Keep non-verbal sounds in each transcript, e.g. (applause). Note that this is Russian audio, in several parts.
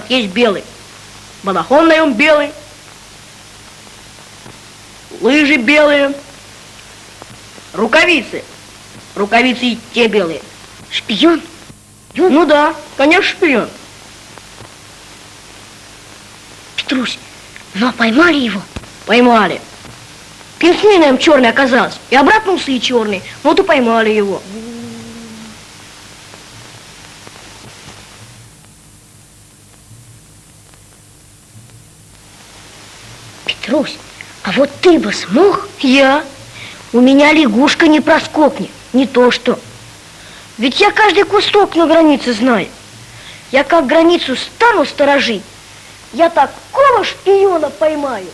как есть белый. Балахон на нем белый. Лыжи белые. Рукавицы. Рукавицы и те белые. Шпион? Ну да, конечно, шпион. Петрусь, ну а поймали его? Поймали. Пенсменом черный оказался. И обратно усы черный. Вот и поймали его. Петрусь, а вот ты смог? Я? У меня лягушка не проскокнет. Не то что. Ведь я каждый кусток на границе знаю. Я как границу стану сторожить, я такого шпиона поймаю.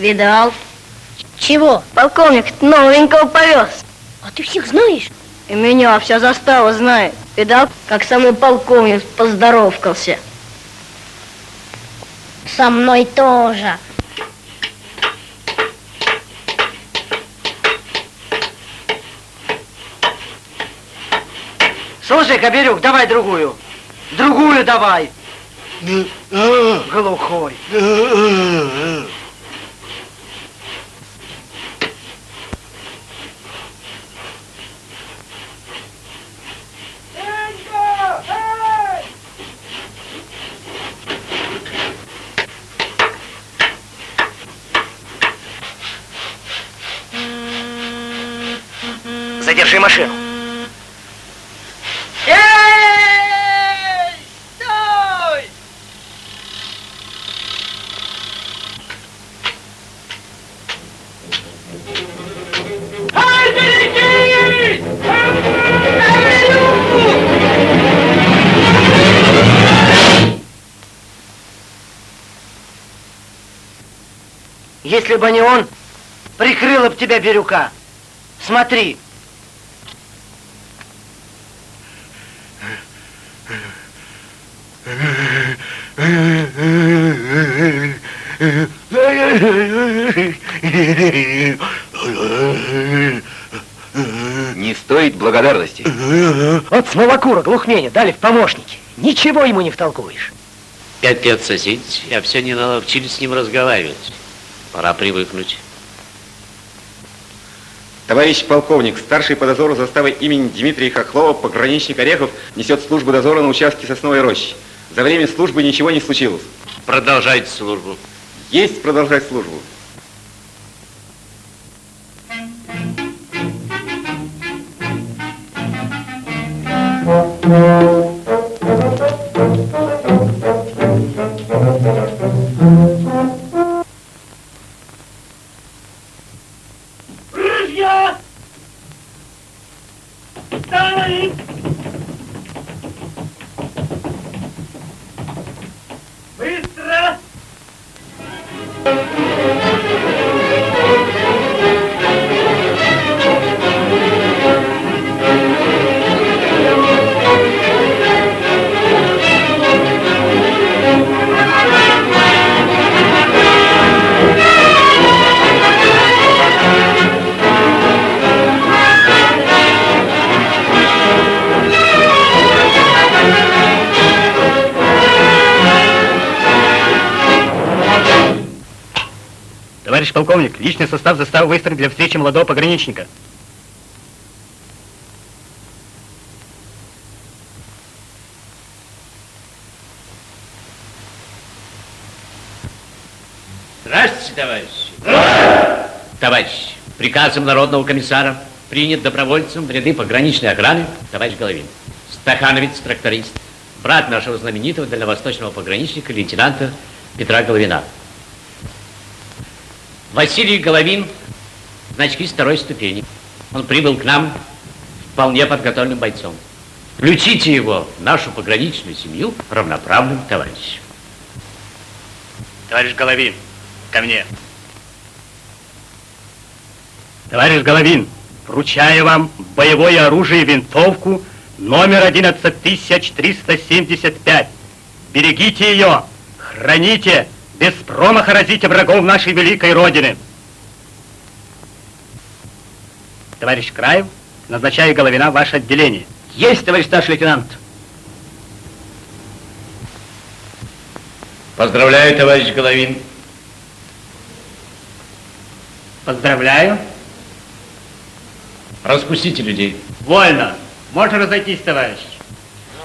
Видал? Чего? Полковник новенького повез. А ты всех знаешь? И меня вся застава знает. Видал, как со мной полковник поздоровкался. Со мной тоже. Слушай, Коберюк, давай другую. Другую давай. Глухой. Если бы не он, прикрыла бы тебя Бирюка. Смотри. Не стоит благодарности. Вот смолокура глухменя дали в помощники. Ничего ему не втолкуешь. Пять лет соседить, я все не наловчились с ним разговаривать. Пора привыкнуть. Товарищ полковник, старший по дозору заставы имени Дмитрия Хохлова, пограничник Орехов, несет службу дозора на участке Сосновой рощи. За время службы ничего не случилось. Продолжайте службу. Есть продолжать службу. Ружья! Личный состав заставы выстроен для встречи молодого пограничника. Здравствуйте, товарищи. Товарищ, приказом народного комиссара принят добровольцем в ряды пограничной охраны товарищ Головин. Стахановец, тракторист, брат нашего знаменитого дальневосточного пограничника, лейтенанта Петра Головина. Василий Головин, значки второй ступени. Он прибыл к нам вполне подготовленным бойцом. Включите его в нашу пограничную семью равноправным товарищем. Товарищ Головин, ко мне. Товарищ Головин, вручаю вам боевое оружие винтовку номер 11375. Берегите ее, храните, без промаха разите врагов нашей великой Родины. Товарищ Краев, назначаю Головина в ваше отделение. Есть, товарищ старший лейтенант. Поздравляю, товарищ Головин. Поздравляю. Распустите людей. Вольно. Можно разойтись, товарищ.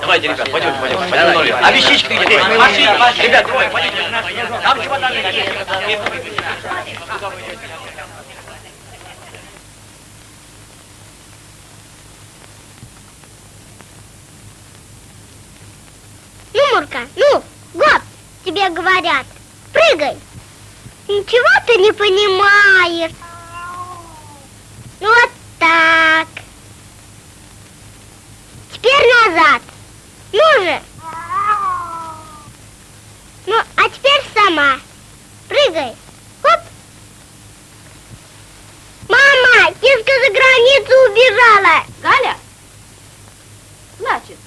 Давайте, ребят, пойдемте, пойдемте. пойдемте. А вещички где? Пошли, пошли. Ребят, давай, пойдемте. Там чемоданы есть. Ну, Мурка, ну, гоп, тебе говорят. Прыгай. Ничего ты не понимаешь. Ну, вот так. Теперь назад. Ну же. Ну, а теперь сама. Прыгай. Хоп. Мама, киска за границу убежала. Галя? Значит,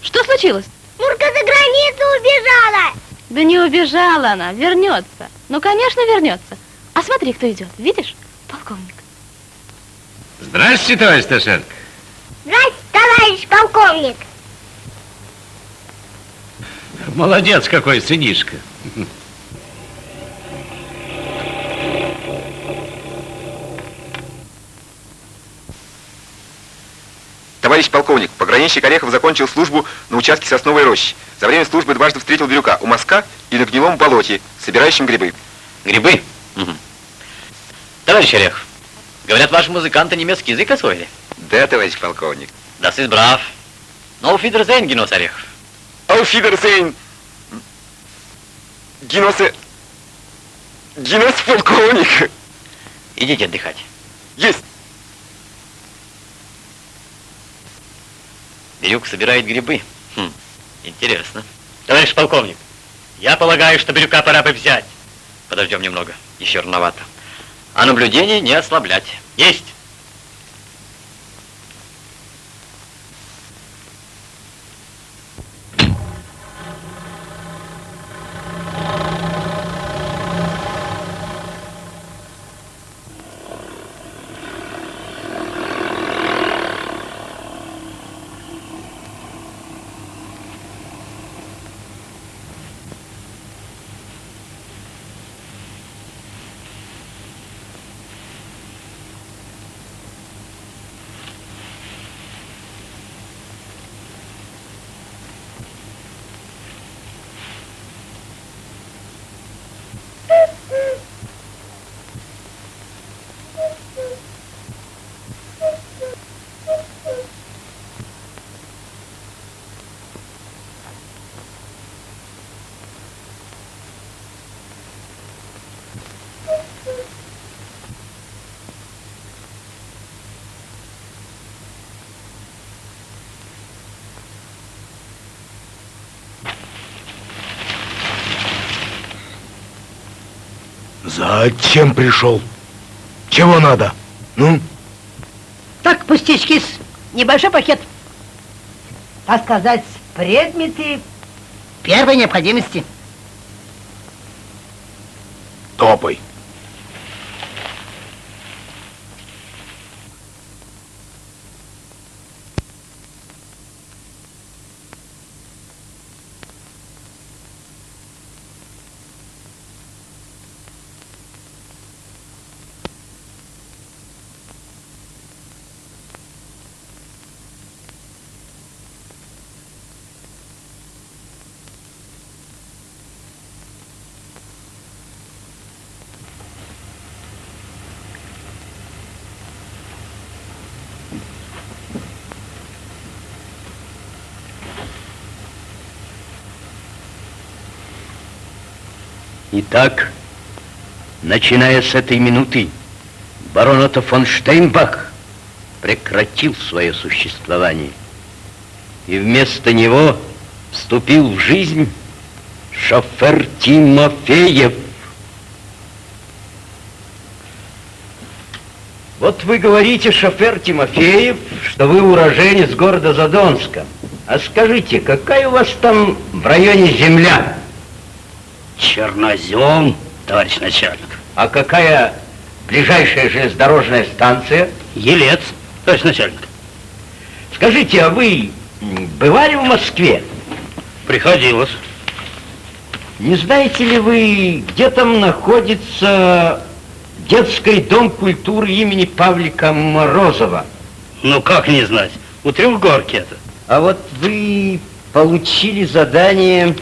что случилось? Мурка за границу убежала. Да не убежала она, вернется. Ну, конечно, вернется. А смотри, кто идет. Видишь? Полковник. Здравствуйте, товарищ Сташенко. Здрасте, товарищ полковник. Молодец какой, сынишка. Товарищ полковник, пограничник Орехов закончил службу на участке Сосновой рощи. За время службы дважды встретил Бирюка у мазка и на гнилом болоте, собирающим грибы. Грибы? Товарищ Орехов, говорят, ваши музыканты немецкий язык освоили? Да, товарищ полковник. Das ist brav. No Wiedersehen, Генос Орехов. Auf Wiedersehen. Геносе... Генос полковник. Идите отдыхать. Есть. Бирюк собирает грибы. Хм, интересно. Товарищ полковник, я полагаю, что Бирюка пора бы взять. Подождем немного, еще рановато. А наблюдение не ослаблять. Есть. Зачем пришел? Чего надо? Ну? Так, пустячки, небольшой пакет. Так сказать, предметы первой необходимости. Топай. Итак, начиная с этой минуты, барон Отто фон Штейнбах прекратил свое существование. И вместо него вступил в жизнь шофер Тимофеев. Вот вы говорите, шофер Тимофеев, что вы уроженец города Задонска. А скажите, какая у вас там в районе земля? Чернозем, товарищ начальник. А какая ближайшая железнодорожная станция? Елец, товарищ начальник. Скажите, а вы бывали в Москве? Приходилось. Не знаете ли вы, где там находится детский дом культуры имени Павлика Морозова? Ну, как не знать? У Трехгорки это. А вот вы получили задание,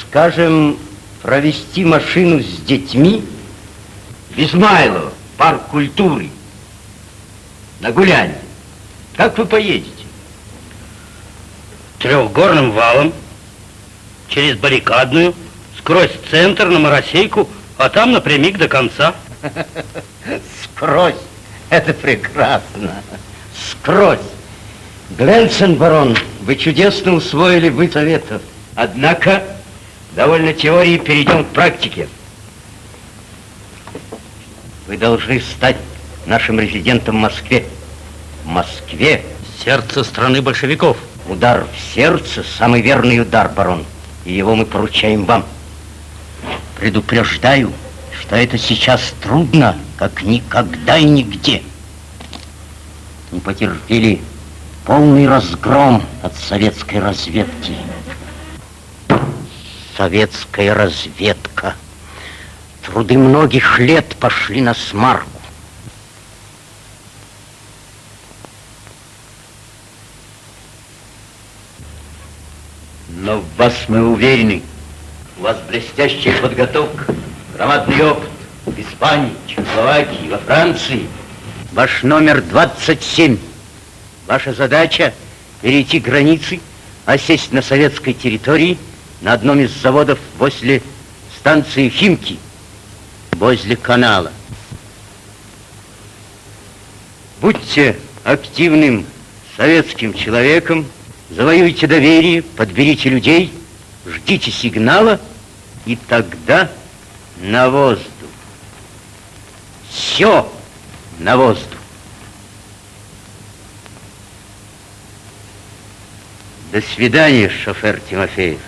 скажем, провести машину с детьми в Измайлово, парк культуры, на гуляние. Как вы поедете? Трехгорным валом, через баррикадную, сквозь центр на Моросейку, а там напрямик до конца. (laughs) Скрозь. Это прекрасно. Скрозь. Гленсен, барон, вы чудесно усвоили вы советов. Однако, довольно теории, перейдем к практике. Вы должны стать нашим резидентом в Москве. В Москве. Сердце страны большевиков. Удар в сердце – самый верный удар, барон. И его мы поручаем вам. Предупреждаю, что это сейчас трудно, как никогда и нигде. Не потерпели полный разгром от советской разведки. Советская разведка. Труды многих лет пошли на смарку. Но в вас мы уверены. У вас блестящая подготовка, громадный опыт в Испании, Чехословакии, во Франции. Ваш номер 27. Ваша задача перейти границы, осесть на советской территории на одном из заводов возле станции Химки, возле канала. Будьте активным советским человеком, завоюйте доверие, подберите людей, ждите сигнала, и тогда на воздух. Все на воздух. До свидания, шофер Тимофеев.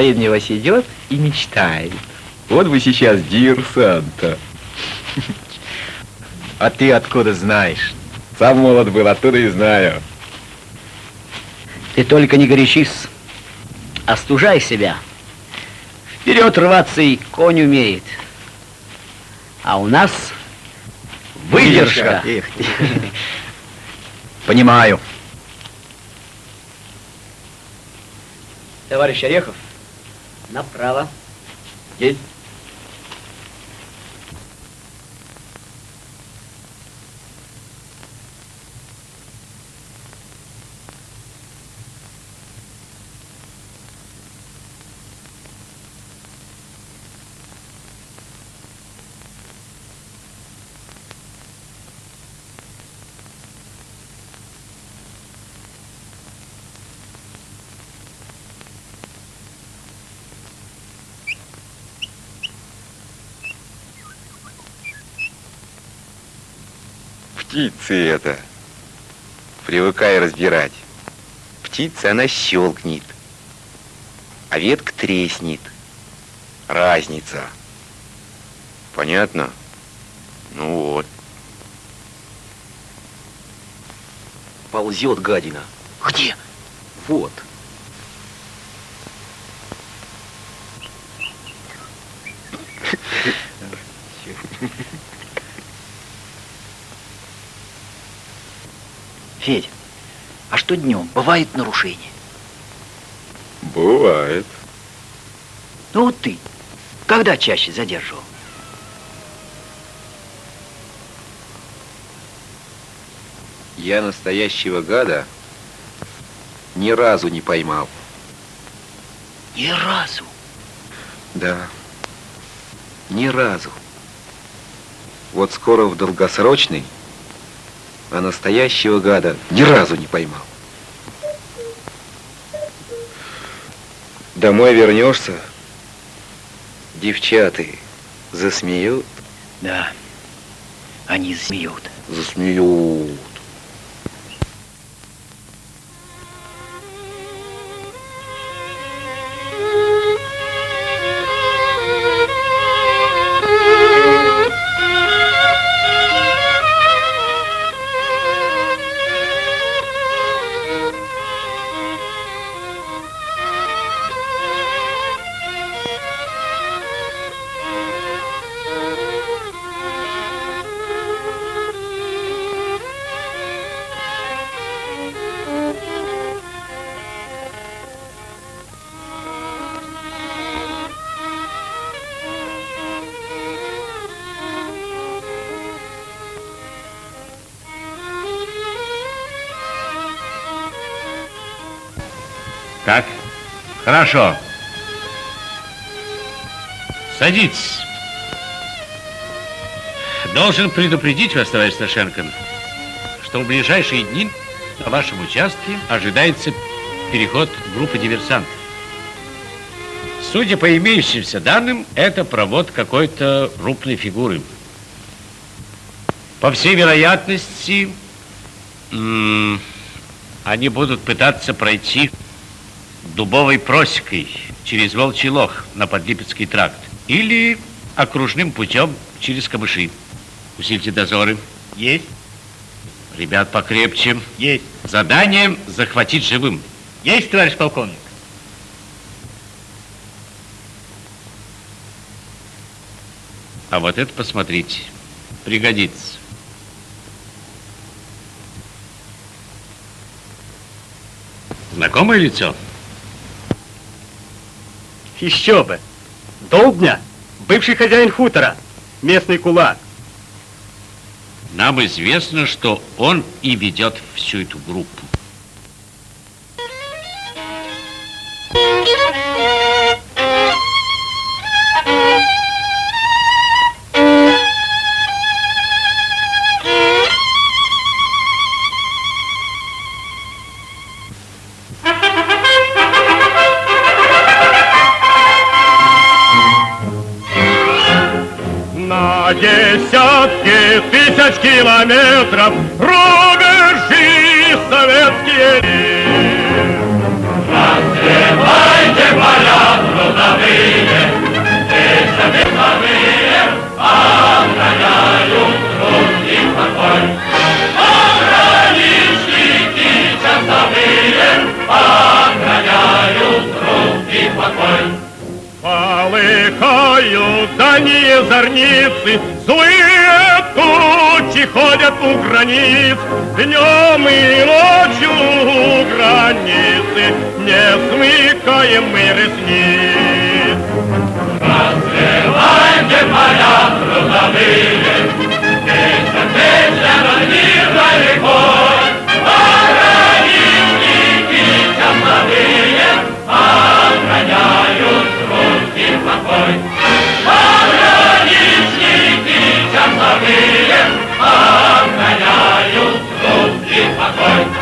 А голове мне вас идет и мечтает. Вот вы сейчас диверсанта. А ты откуда знаешь? Сам молод был, оттуда и знаю. Ты только не горячись, остужай себя. Вперед рваться и конь умеет. А у нас выдержка. Понимаю. Товарищ Орехов, направо. Есть. Птицы это. Привыкай разбирать. Птица, она щелкнет, а ветка треснет. Разница. Понятно? Ну вот. Ползет гадина. Где? Вот. Федь, а что днем? Бывает нарушение? Бывает. Ну вот ты, когда чаще задерживал? Я настоящего гада ни разу не поймал. Ни разу. Да. Ни разу. Вот скоро в долгосрочный, а настоящего гада ни разу не поймал. Домой вернешься, девчаты засмеют. Да, они засмеют. Засмеют. Так, хорошо. Садитесь. Должен предупредить вас, товарищ Сташенко, что в ближайшие дни на вашем участке ожидается переход группы диверсантов. Судя по имеющимся данным, это провод какой-то крупной фигуры. По всей вероятности, они будут пытаться пройти дубовой просекой через Волчий Лох на Подлипецкий тракт или окружным путем через Камыши. Усильте дозоры. Есть. Ребят покрепче. Есть. Задание захватить живым. Есть, товарищ полковник. А вот это посмотрите. Пригодится. Знакомое лицо? Еще бы. Долбня, бывший хозяин хутора, местный кулак. Нам известно, что он и ведет всю эту группу. На penetra Не смыкаем мы ресниц. Развивайте поля трудовые, Песня, песня над мирной рекой, Пограничники часовые Охраняют и покой. Пограничники часовые Охраняют и покой.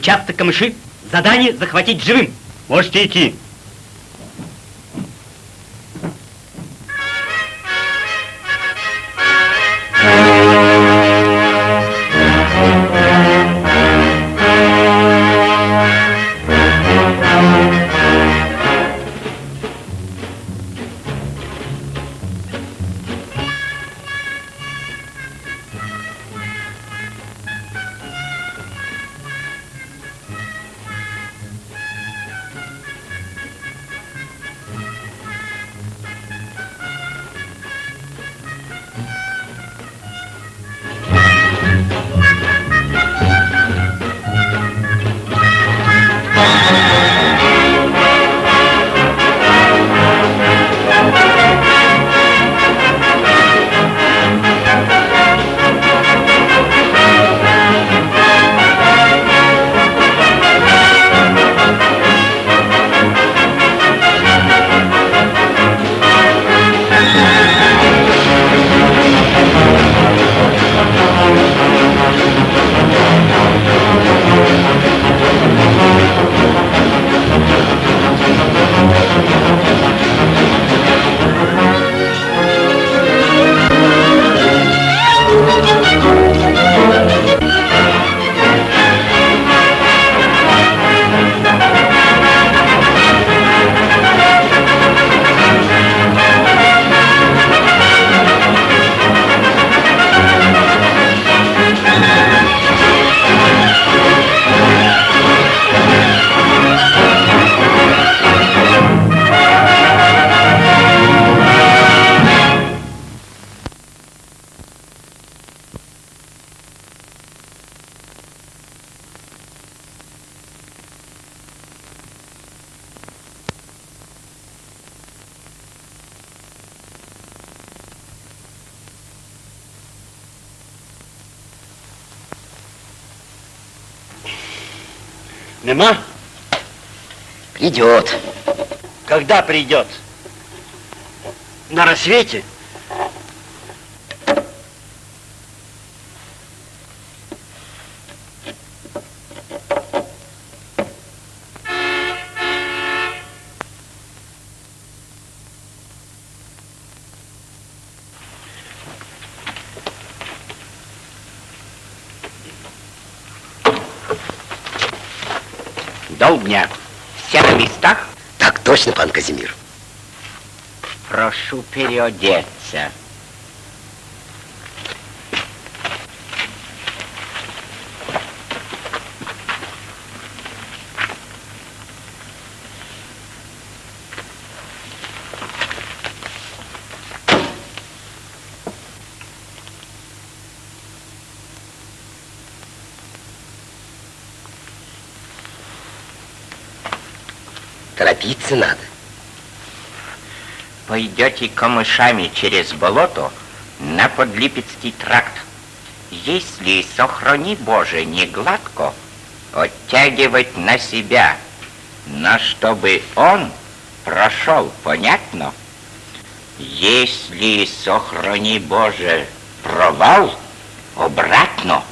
Участок камыши. Задание захватить живым. Можете идти. Придет. Когда придет? На рассвете? Долбня. Все на местах? Так точно, пан Казимир. Прошу переодеться. Торопиться надо. Пойдете камышами через болото на Подлипецкий тракт. Если, сохрани Боже, не гладко, оттягивать на себя, но чтобы он прошел, понятно? Если, сохрани Боже, провал, обратно.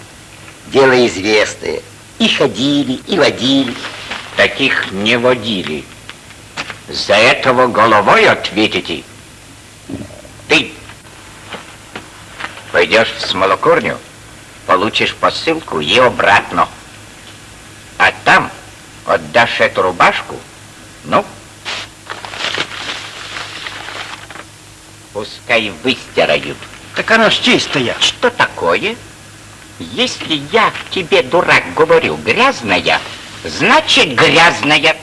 Дело известное. И ходили, и водили. Таких не водили. За этого головой ответите. Ты пойдешь в смолокурню, получишь посылку и обратно. А там отдашь эту рубашку, ну, пускай выстирают. Так она ж чистая. Что такое? Если я тебе, дурак, говорю грязная, значит грязная.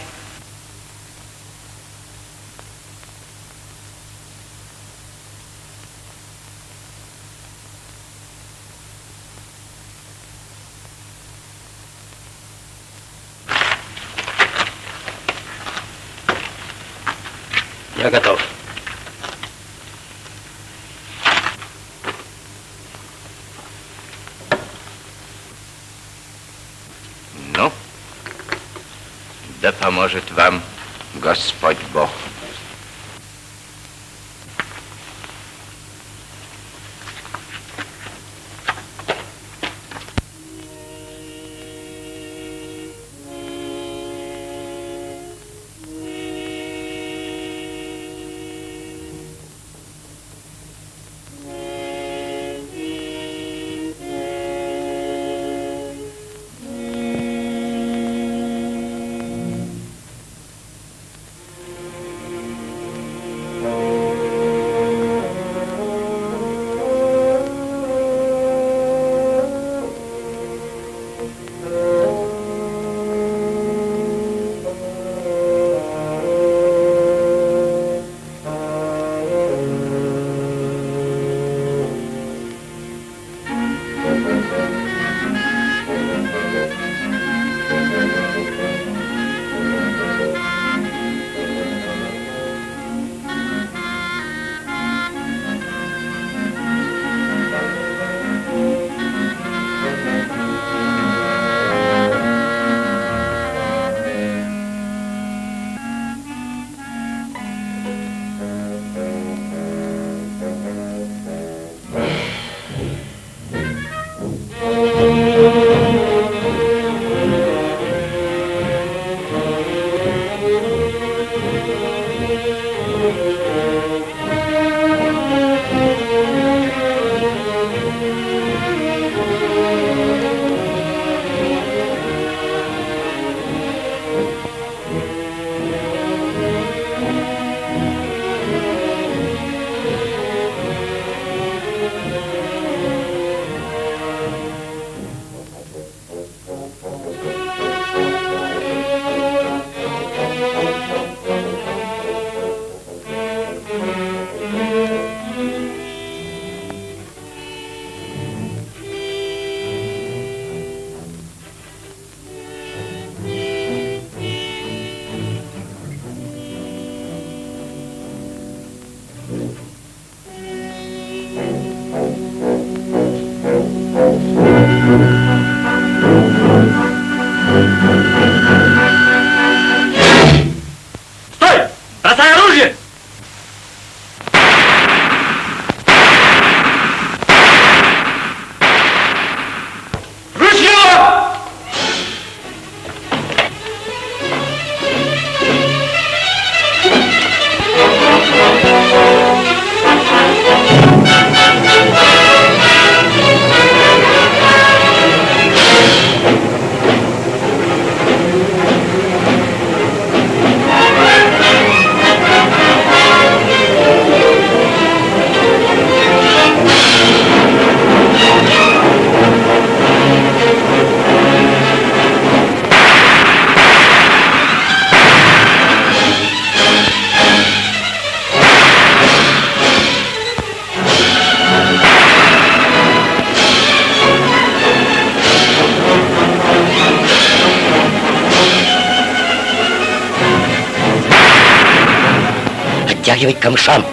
வைக்கும் ஷாம்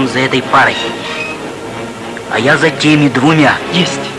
камышам за этой парой. А я за теми двумя. Есть.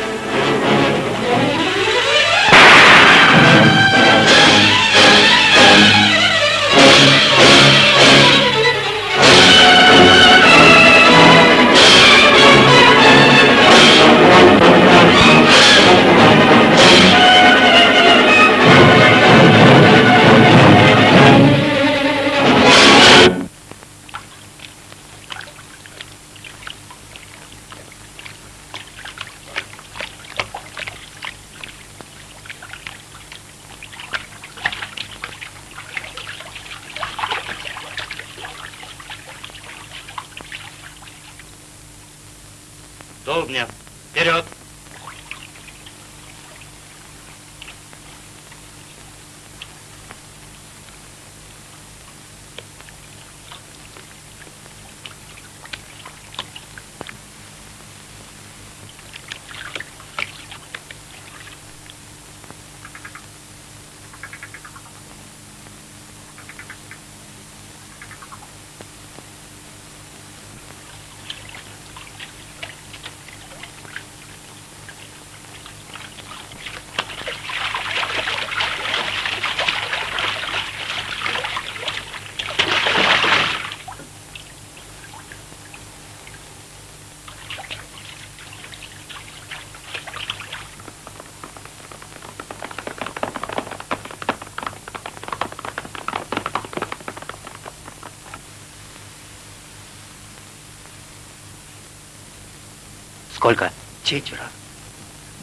Сколько? Четверо.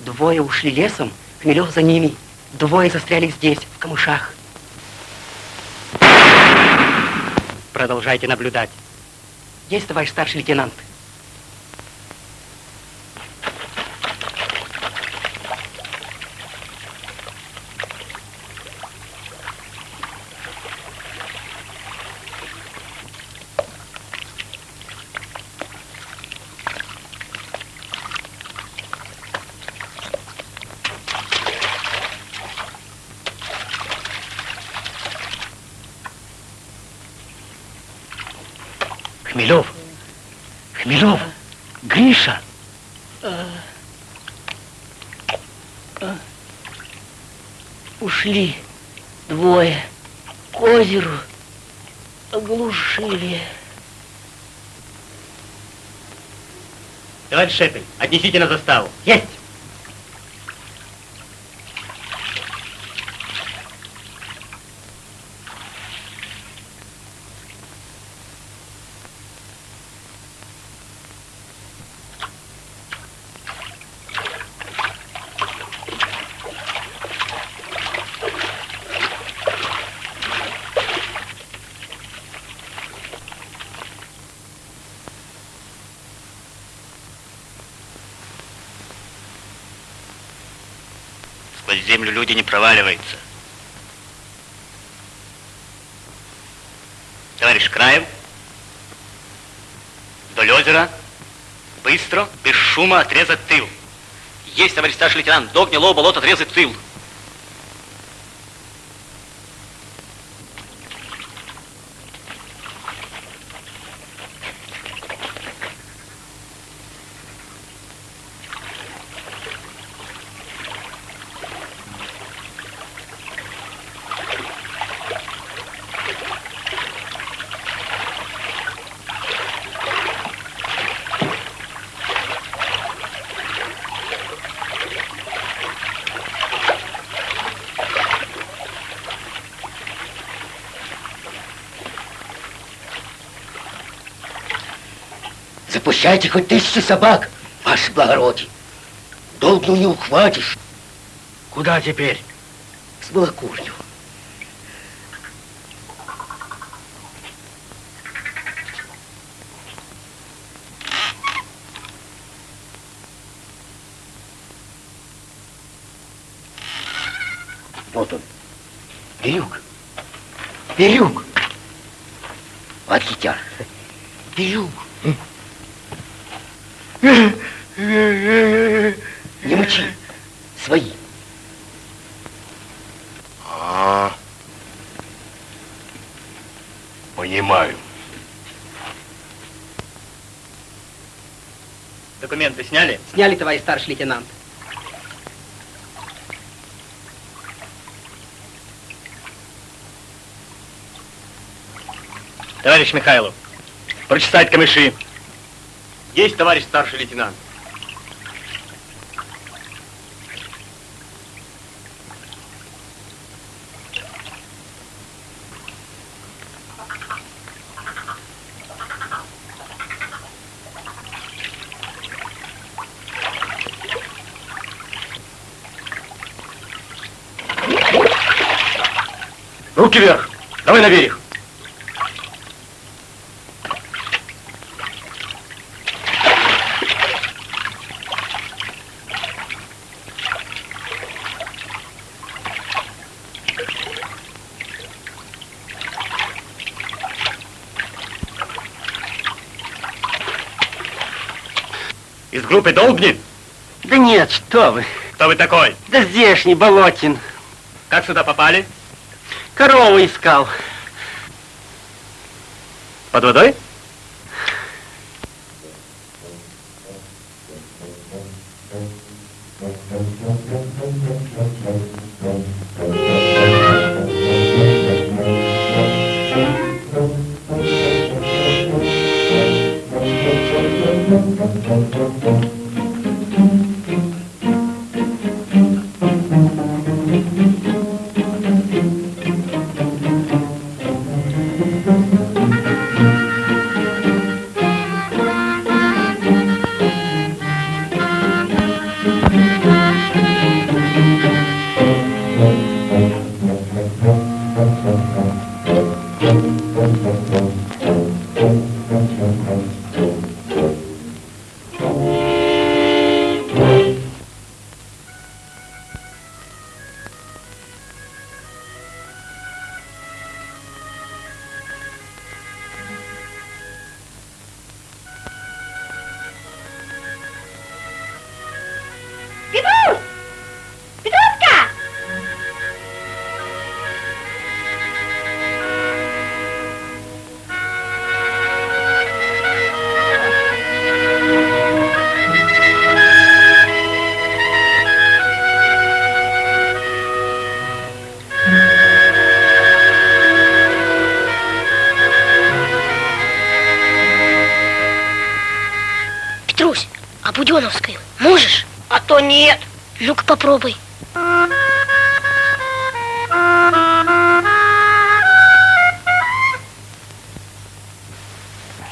Двое ушли лесом, Хмелев за ними. Двое застряли здесь, в камышах. Продолжайте наблюдать. Есть, товарищ старший лейтенант. Хмелев! Хмелев! Гриша! Ушли двое к озеру, оглушили. Товарищ Шепель, отнесите на заставу. Есть! Сквозь землю люди не проваливаются. Товарищ Краев, вдоль озера, быстро, без шума отрезать тыл. Есть, товарищ старший лейтенант, до гнилого болота отрезать тыл. Пущайте хоть тысячи собак, ваше благородие. Долго не ухватишь. Куда теперь? С молокурню. Вот он. Бирюк. Бирюк. Вот хитяр. Бирюк. Сняли? Товарищ старший лейтенант. Товарищ Михайлов, прочесать камыши. Есть, товарищ старший лейтенант. Руки вверх! Давай на берег! Из группы Долбни? Да нет, что вы. Кто вы такой? Да здешний, Болотин. Как сюда попали? Корову искал. Под водой? Попробуй.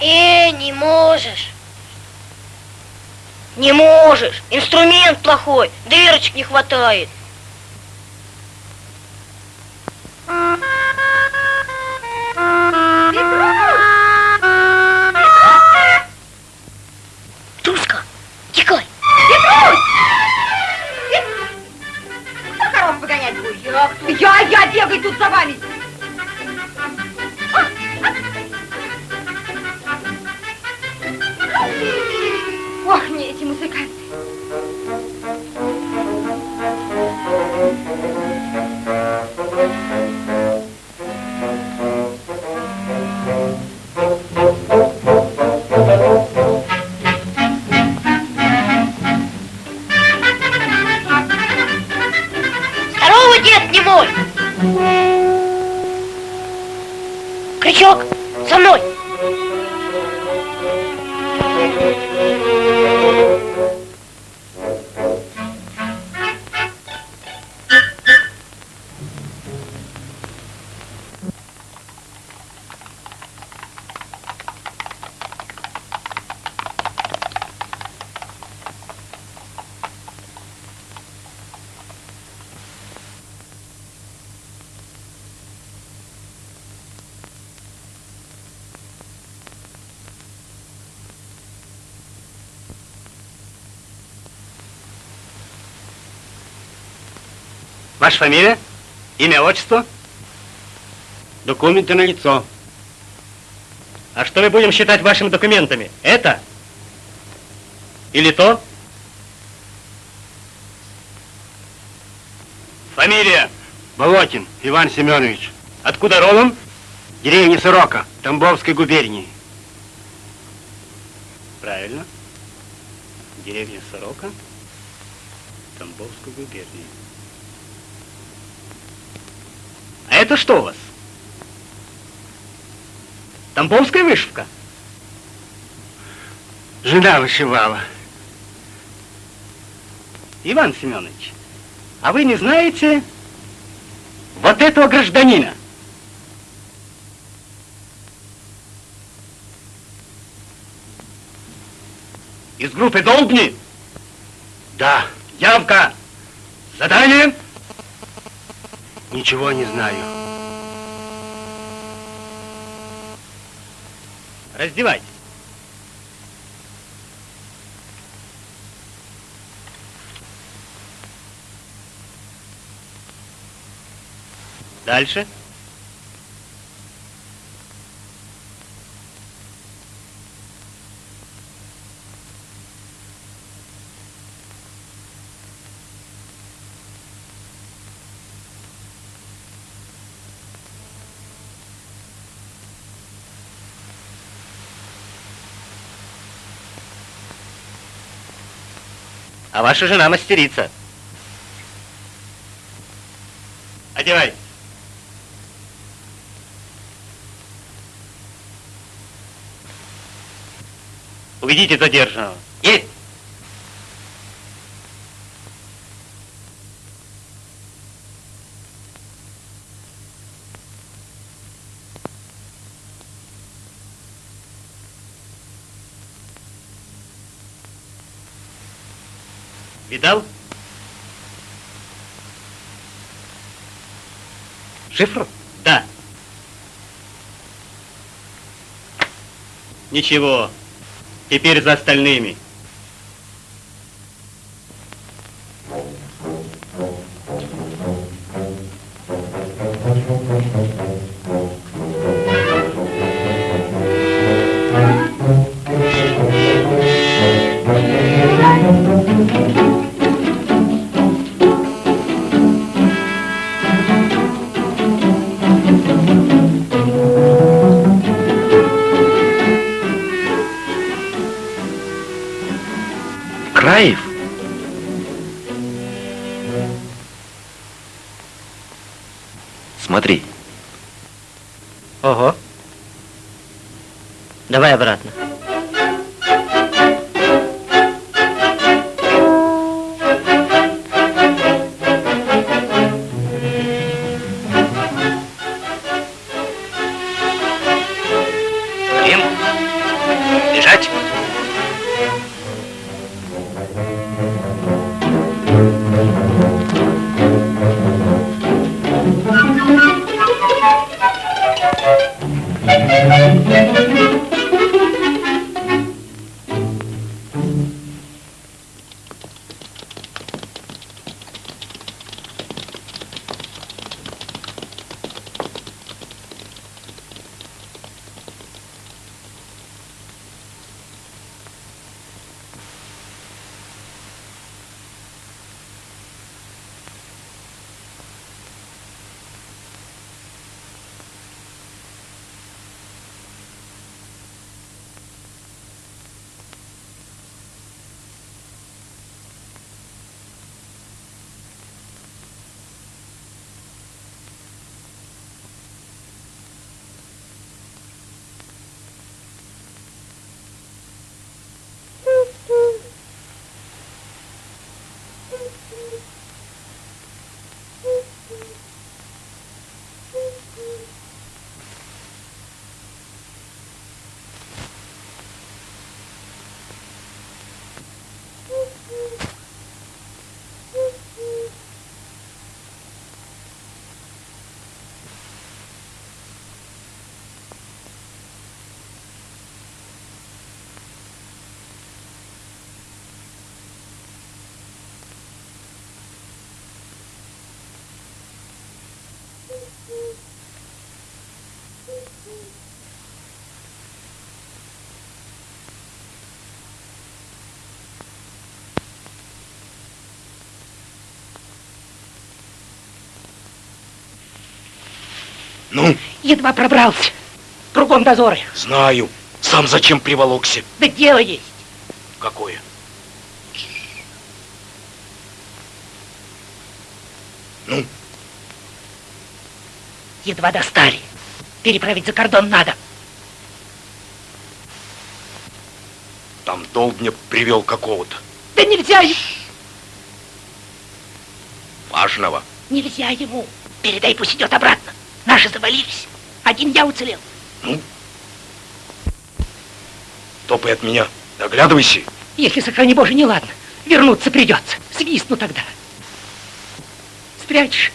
Э, не можешь. Не можешь. Инструмент плохой. Дырочек не хватает. Ваша фамилия? Имя, отчество? Документы на лицо. А что мы будем считать вашими документами? Это? Или то? Фамилия? Болотин Иван Семенович. Откуда родом? Деревня Сорока, Тамбовской губернии. Правильно. Деревня Сорока, Тамбовской губернии. А это что у вас? Тамбовская вышивка? Жена вышивала. Иван Семенович, а вы не знаете вот этого гражданина? Из группы Долбни? Да. Явка. Задание? Ничего не знаю. Раздевайтесь. Дальше. А ваша жена мастерица. Одевай. Уведите задержанного. Видал? Шифр? Да. Ничего. Теперь за остальными. Лежать. Ну, Едва пробрался. Кругом дозоры. знаю. Сам зачем приволокся? Да дело есть. Какое? Ну, Едва достали. Переправить за кордон надо. там долг мне привел какого-то. Да нельзя ему. Важного. Нельзя ему. Передай, пусть идет обратно. Наши завалились. Один я уцелел. Топай от меня. Доглядывайся. Если, сохрани Боже, не ладно. Вернуться придется. Свистну тогда. Спрячешь.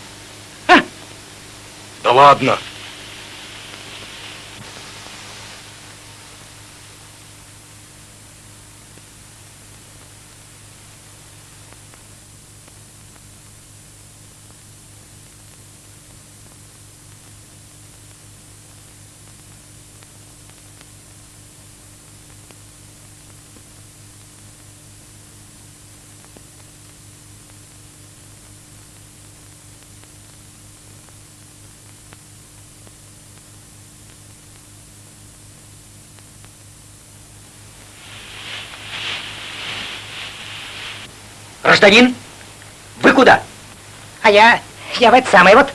Да ладно. Гражданин, вы куда? А я, я в это самое вот,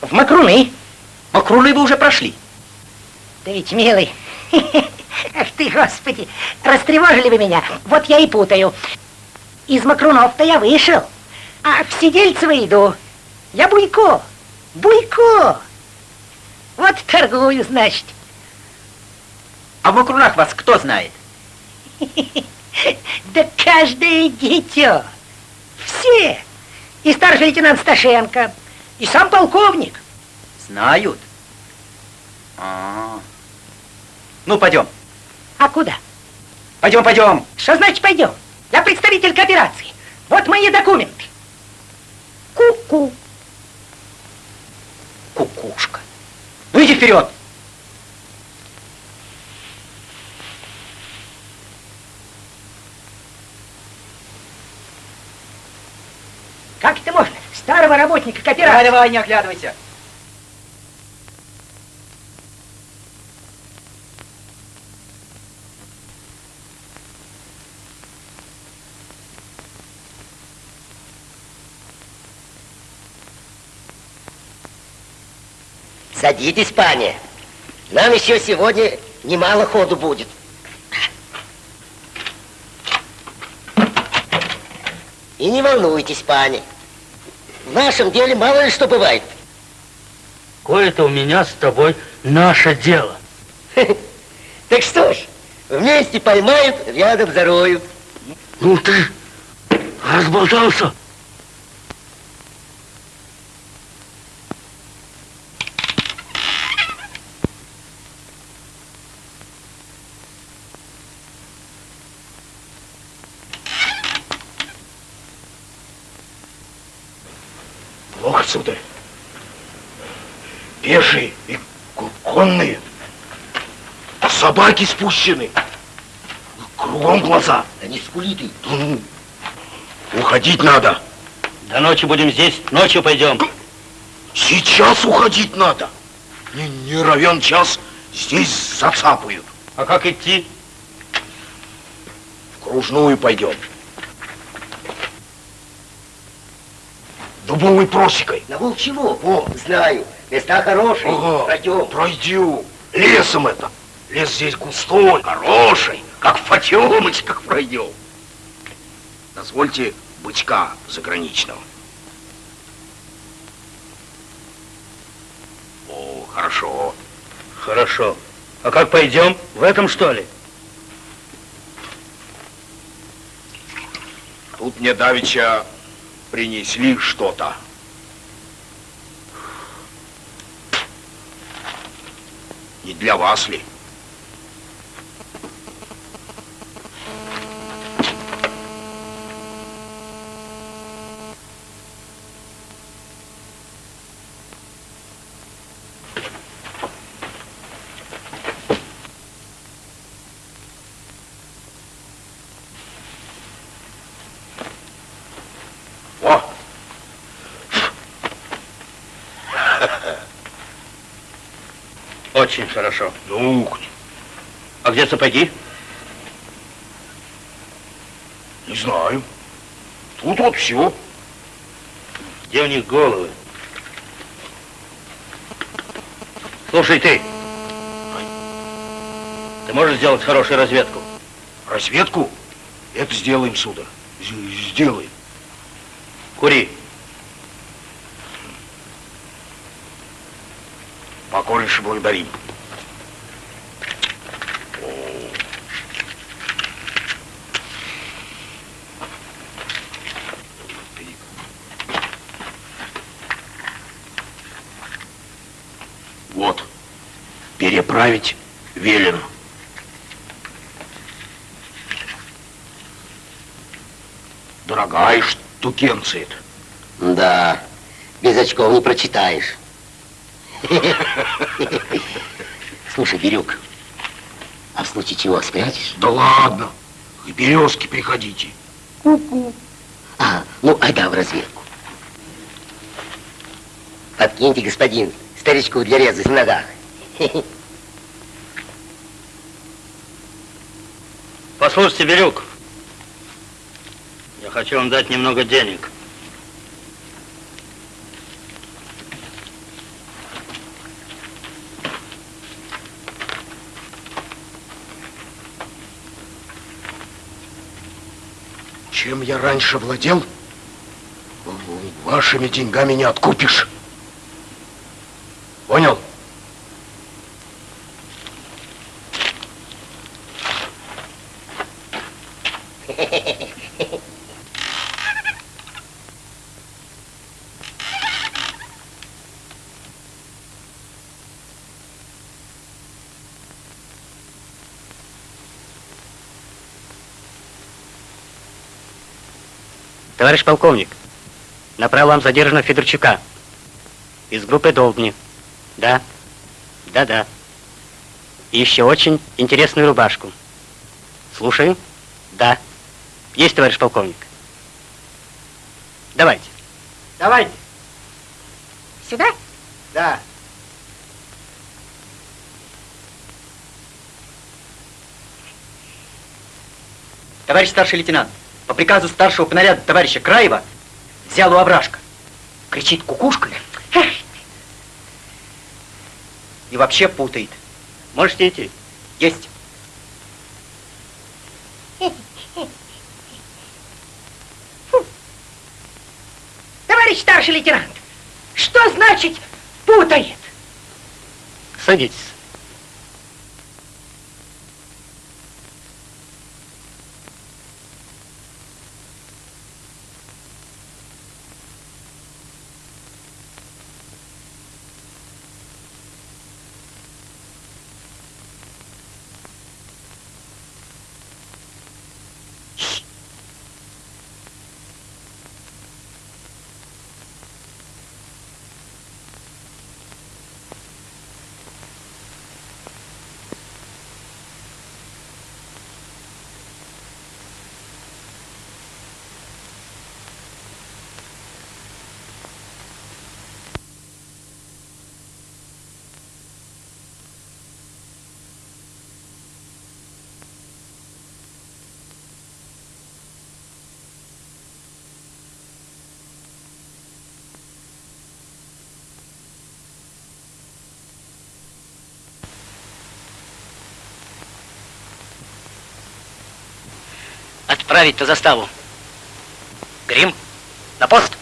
в Макруны. Макруны вы уже прошли. Да ведь, милый, (laughs) ах ты, господи, растревожили вы меня, вот я и путаю. Из Макрунов-то я вышел, а в Сидельцево иду. Я Буйко, Буйко. Вот торгую, значит. А в Макрунах вас кто знает? (laughs) Да каждое дитё. Все. И старший лейтенант Сташенко, и сам полковник. Знают. А. Ну, пойдем. А куда? Пойдем, пойдем. Что значит пойдем? Я представитель кооперации. Вот мои документы. Ку-ку. Кукушка. Ну, иди вперед. Как это можно? Старого работника кооперации. Давай, давай, не оглядывайся. Садитесь, пани. Нам еще сегодня немало ходу будет. И не волнуйтесь, пани. В нашем деле мало ли что бывает. Кое-то у меня с тобой наше дело. (laughs) Так что ж, вместе поймают, рядом зароют. Ну ты разболтался. Плохо, сударь. Пешие и конные. Собаки спущены. Кругом глаза. Да не скули ты. Уходить надо. До ночи будем здесь, ночью пойдем. Сейчас уходить надо. Не, не равен час здесь зацапают. А как идти? В кружную пойдем. Дубовой просекой. На Волчьего? О, знаю. Места хорошие. Ага, Пройдем. Пройдем. Лесом это. Лес здесь густой, хороший. Как в Потемочках пройдем. Дозвольте бычка заграничного. О, хорошо. Хорошо. А как пойдем? В этом что ли? Тут мне давеча принесли что-то. Не для вас ли? Очень хорошо. Ну, А где сапоги? не знаю. Тут вот все. Где у них головы? Слушай ты, ты можешь сделать хорошую разведку? Разведку? Это сделаем, сударь. Сделаем. Кури. Покорнейше благодарим. Вот. Переправить велено. Дорогая штукенция Да, без очков не прочитаешь. (laughs) Слушай, Бирюк, а в случае чего спрячешь? Да ладно, к березке приходите. Ку-ку. А, ну, айда в разведку. Подкиньте, господин, старичку для резать в ногах. Послушайте, Бирюк, я хочу вам дать немного денег. Я раньше владел, вашими деньгами не откупишь. Товарищ полковник, на правом задержана Федорчука из группы Долбни. Да, да-да. И еще очень интересную рубашку. Слушаю. Да. Есть, товарищ полковник. Давайте. Давайте. Сюда? Да. Товарищ старший лейтенант, по приказу старшего по наряду товарища Краева взял у овражка. Кричит кукушкой. И вообще путает. Можете идти. Есть. Товарищ старший лейтенант, что значит путает? Садитесь. Отправить на заставу. Грим, на пост.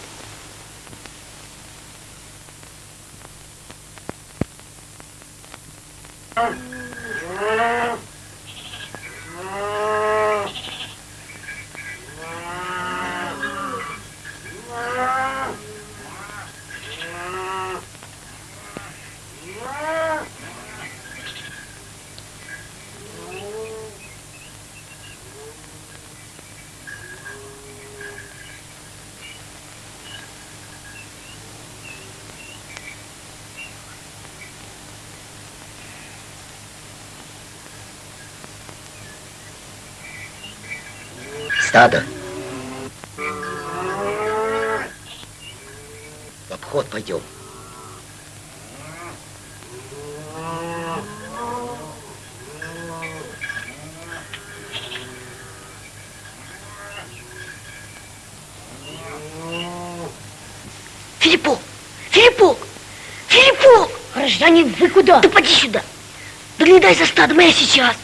стадо. В обход пойдем. Филиппо, Филиппо, Филиппо, Гражданин, вы куда? Да поди сюда! Да не дай за стадом, я сейчас!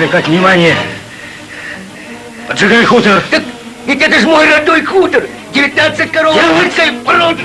привлекать внимание. Поджигай хутор. Так ведь это же мой родной хутор. 19 коров. Я рыцарь прод.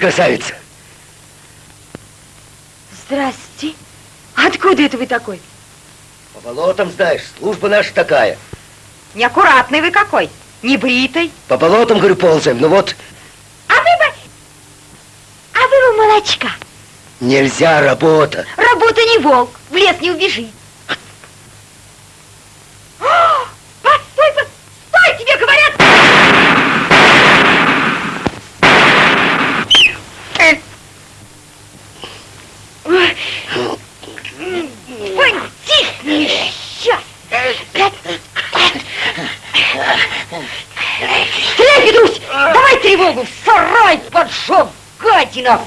Красавица. Здрасте. Откуда это вы такой? По болотам, знаешь, служба наша такая. Неаккуратный вы какой. Небритый. По болотам, говорю, ползаем. Ну вот, А вы бы... А вы бы молочка. нельзя работа. Работа не волк. В лес не убежит. О, Постой, постой, тебе говорят! Ой. Потихни, сейчас. Стреляй, Петрусь! Давай тревогу! В сарай поджег, гадина!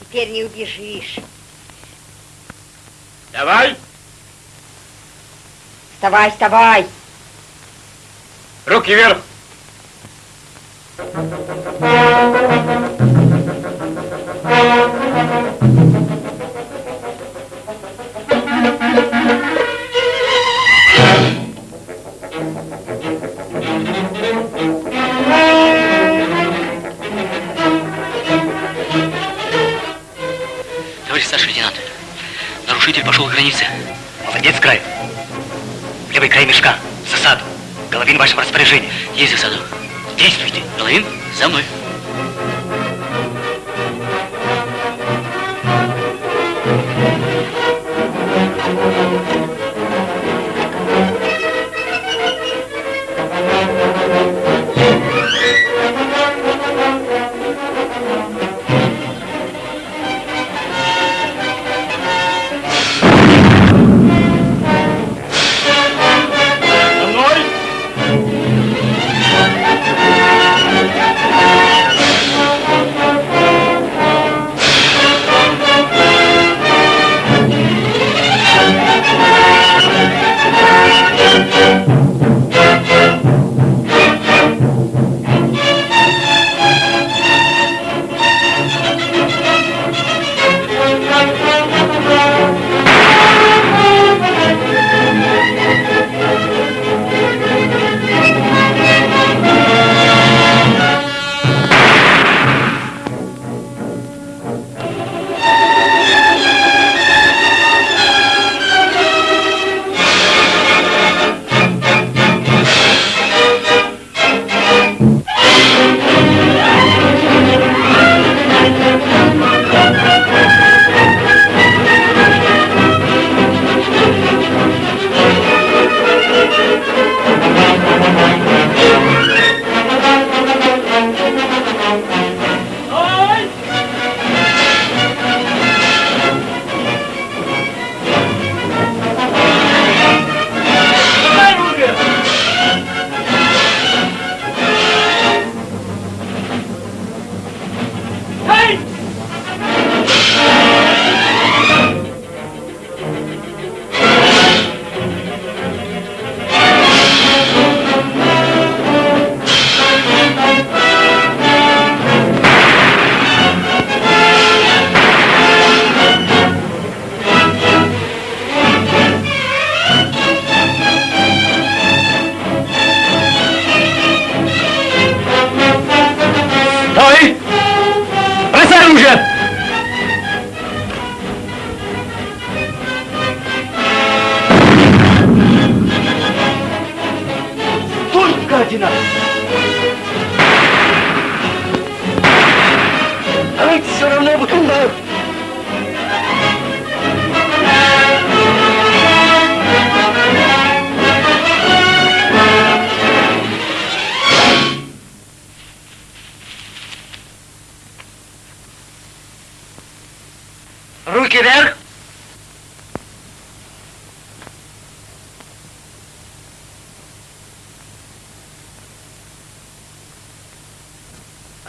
Теперь не убежишь. Давай, Вставай, вставай! руки вверх.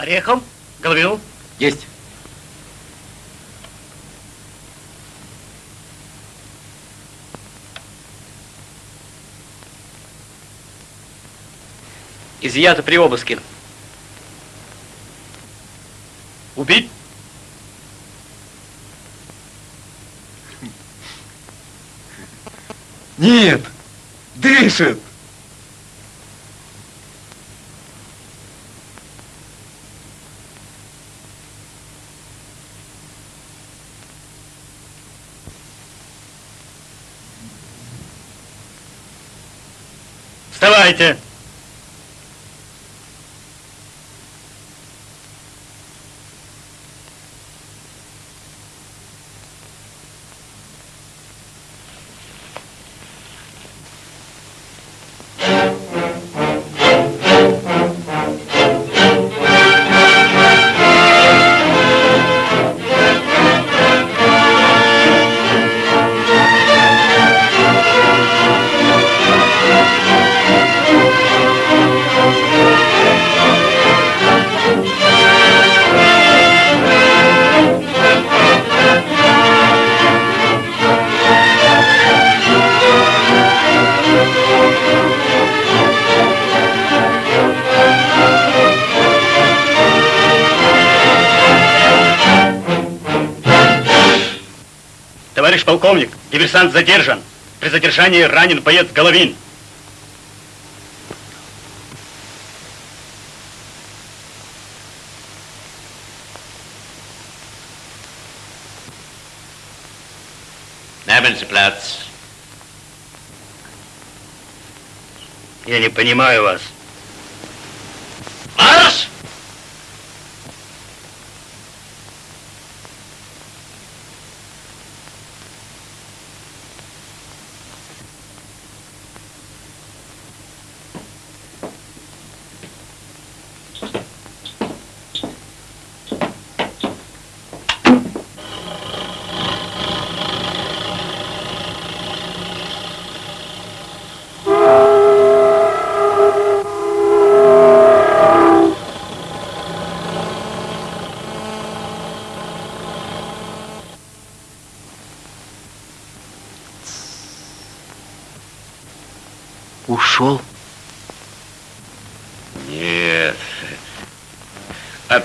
Орехом, Головину. Есть. Изъято при обыске. Убить? Нет, дышит. Полковник, диверсант задержан. При задержании ранен боец Головин. Nehmen Sie Platz. Я не понимаю вас.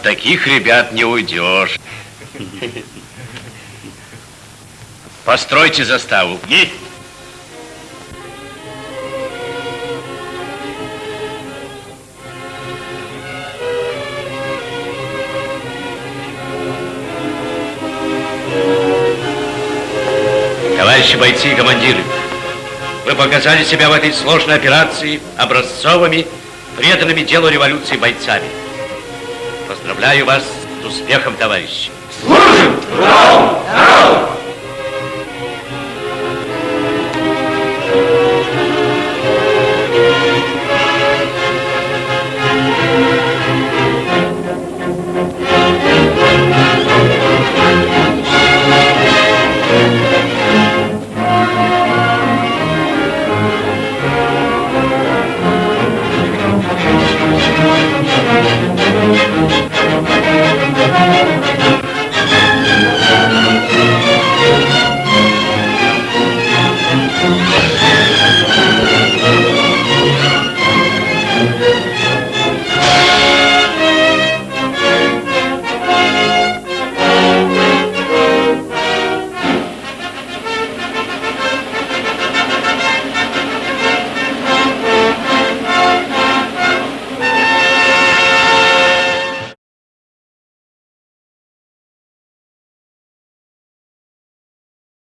От таких ребят не уйдешь. Постройте заставу. Есть. Товарищи бойцы и командиры, вы показали себя в этой сложной операции образцовыми, преданными делу революции бойцами. Поздравляю вас с успехом, товарищи. Служим! Народу!